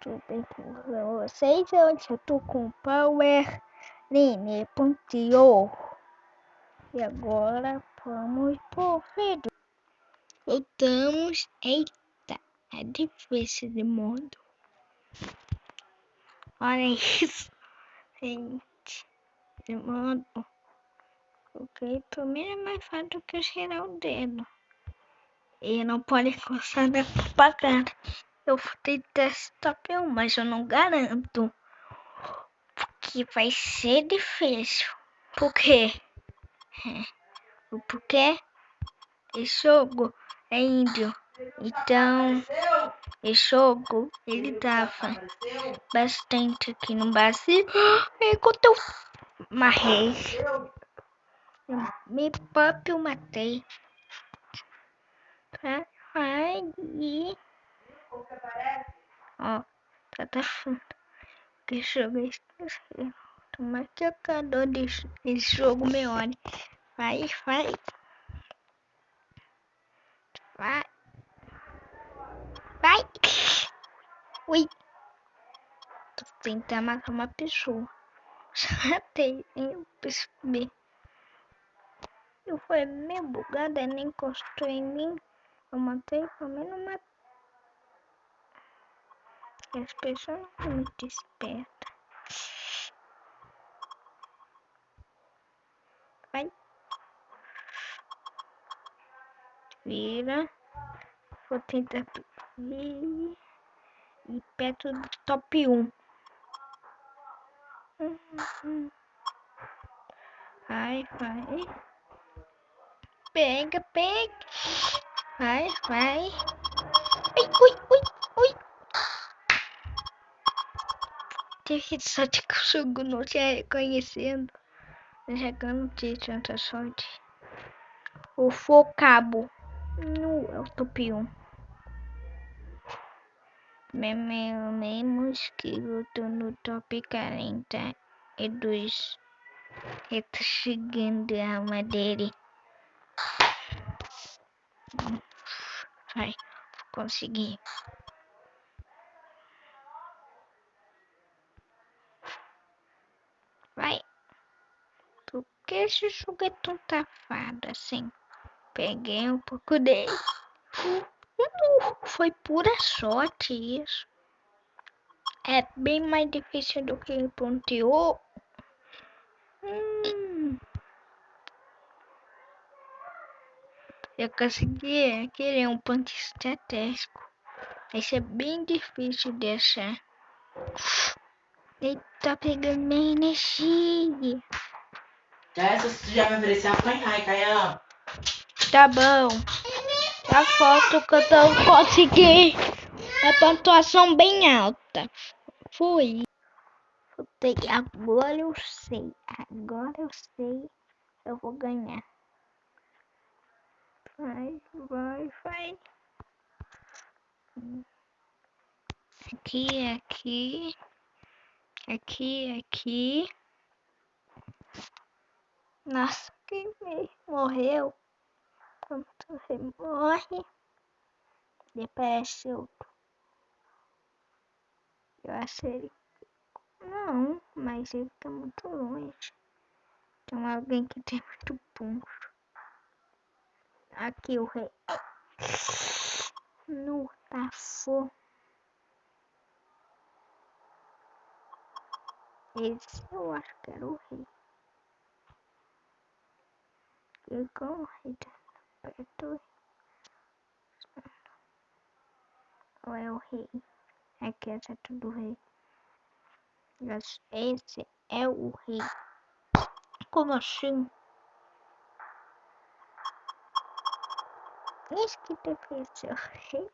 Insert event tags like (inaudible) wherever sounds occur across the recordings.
Tudo bem com vocês? Hoje eu tô com Power Nene.io E agora vamos pro vídeo. Voltamos. Eita, é difícil de modo. Olha isso, gente. De modo. Ok, primeiro é mais fácil do que cheirar o dedo. E não pode encostar na propaganda. Eu fui testar um, mas eu não garanto. Porque vai ser difícil. Por quê? É. Porque esse jogo é índio. Então, esse jogo ele dava bastante aqui no Brasil. (gasps) Enquanto eu marrei. Eu me próprio matei. Tá? Aí. Ó, tá deixando. Que jogo esse? Toma que a cada desse jogo melhor. Vai, vai. Vai. Vai. Ui. Tô tentando matar uma pessoa. (laughs) Já tem, eu percebi. Eu fui meio bugada, nem encostou em mim. Eu matei, pelo menos matei. As pessoas não são muito espertas. Vai. Vira. Vou tentar ir perto do top 1. Vai, vai. Pega, pega. Vai, vai. Ui, ui. Tem só de jogo não te reconhecendo. Jogando de tanta sorte. O focabo. No, é o top 1. Menos que eu tô no top 42. Eu tô chegando a alma dele. Vai, consegui. Vai. Por que esse é tão tafado assim? Peguei um pouco dele. (laughs) Foi pura sorte isso. É bem mais difícil do que o ponteou. Hum. Eu consegui querer um ponto estratégico. Vai é bem difícil de achar. Ele tá pegando minha energia. Essa você já me ofereceu apanhar, Caião. Tá bom. A foto que eu consegui. A pontuação bem alta. Fui. Voltei. Agora eu sei. Agora eu sei. Eu vou ganhar. Vai, vai, vai. Aqui, aqui. Aqui, aqui. Nossa, quem morreu? Quando você morre, depois outro. Eu achei. Não, mas ele tá muito longe. Tem alguém que tem muito ponto. Aqui o rei. No tafo. Esse eu acho que era o rei. E com o rei perto. Ou é o rei? Aqui é tudo rei. Esse é o rei. Como assim? Isso que difícil. Rei.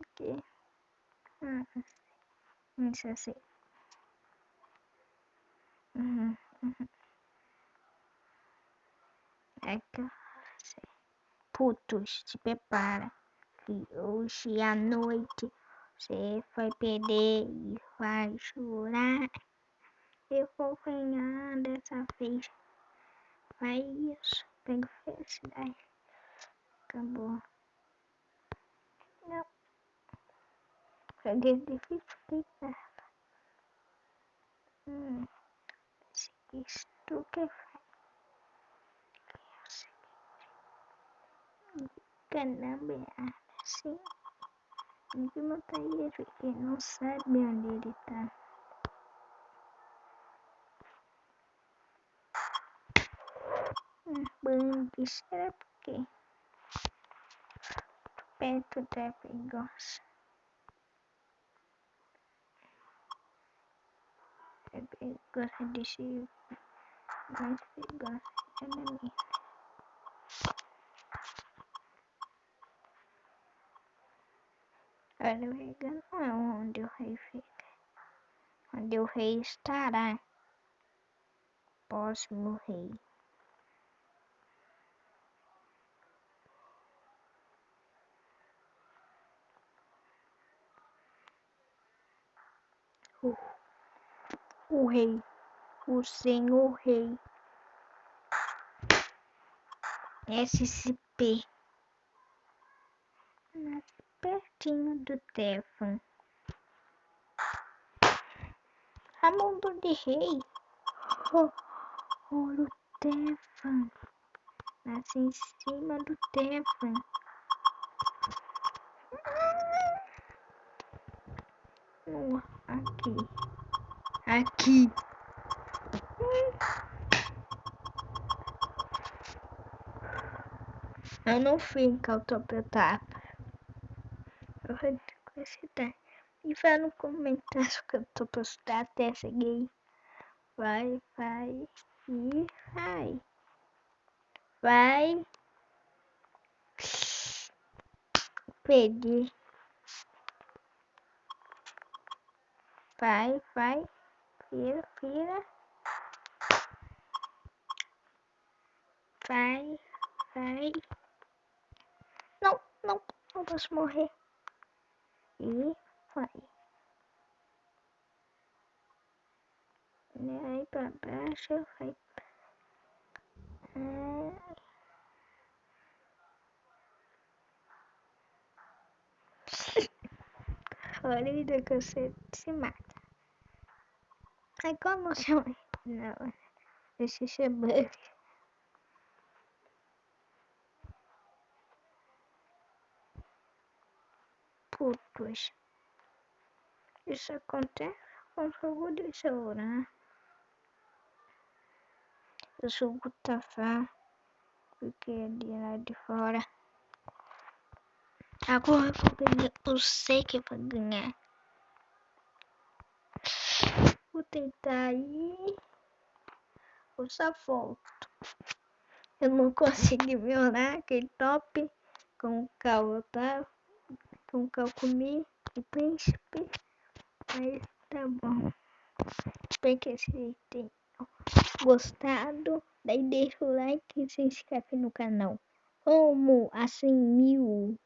Aqui. Ah, isso assim. Uhum, uhum. Que putos, se prepara que hoje à noite você vai perder e vai chorar. Eu vou ganhar dessa vez. Vai isso, pega felicidade. Acabou. Não. Joguei difícil que tava. Hum. Isto que é assim. Ninguém mata ele, ele não sabe onde ele tá. Bang, será porque perto da perigosa. É perigosa de se mais perigosa é rei não é onde o rei fica. Onde o rei estará. Próximo rei. o, o rei, o senhor rei. SCP. Pertinho do Tefan. Ramundo de Rei. Oh, oh, o Tefan. Nasce em cima do Tefan. Aqui. Aqui. Eu não fico autopetapa. Eu considerar. E vai no comentário (laughs) que eu tô postando até seguir. Vai, vai e vai. Vai. Pedir. Vai, vai. Vira, vira. Vai, vai. Não, não, não posso morrer. E vai. Aí pra baixo, vai. É... Olha que você se mata. Ai, como chama? Não, esse é bug. Putos. Isso acontece com jogo de celular. Né? O jogo tá fã. Porque é de lá de fora. Agora eu vou ganhar. Eu sei que eu vou ganhar. Vou tentar ir. Eu só volto. Eu não (laughs) consegui melhorar aquele top com o cal, tá? O cal comi o príncipe. Mas tá bom. Espero que vocês tenham gostado. Daí deixa o like e se inscreve no canal. Como assim mil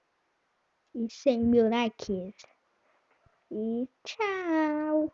e cem mil likes. E tchau!